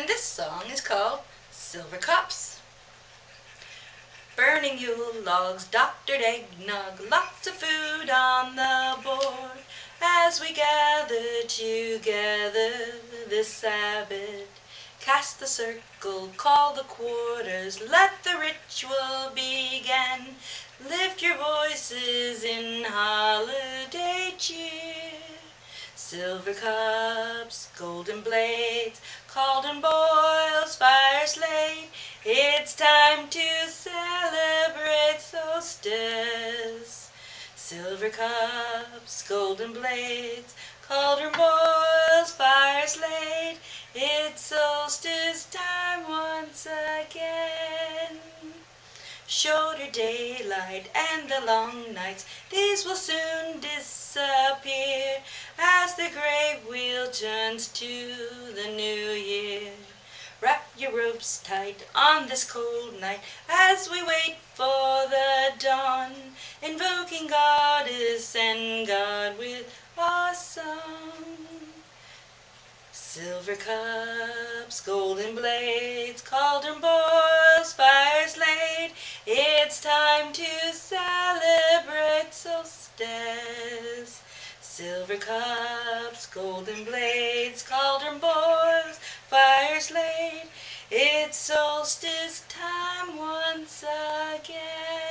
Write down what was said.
and this song is called Silver Cups. Burning Yule logs, doctored eggnog, lots of food on the board as we gather together this Sabbath. Cast the circle, call the quarters, let the ritual begin. Lift your voices in holiday cheer. Silver cups, golden blades, cauldron boils, fires laid. It's time to celebrate solstice. Silver cups, golden blades, cauldron boils, fires laid. It's solstice time once again. Shorter daylight and the long nights, these will soon disappear the great wheel turns to the new year. Wrap your ropes tight on this cold night as we wait for the dawn, invoking goddess and God with our song. Silver cups, golden blades, cauldron boils, fires laid. It's time to celebrate solstice. Silver cups, golden blades, cauldron boils, fires laid. It's solstice time once again.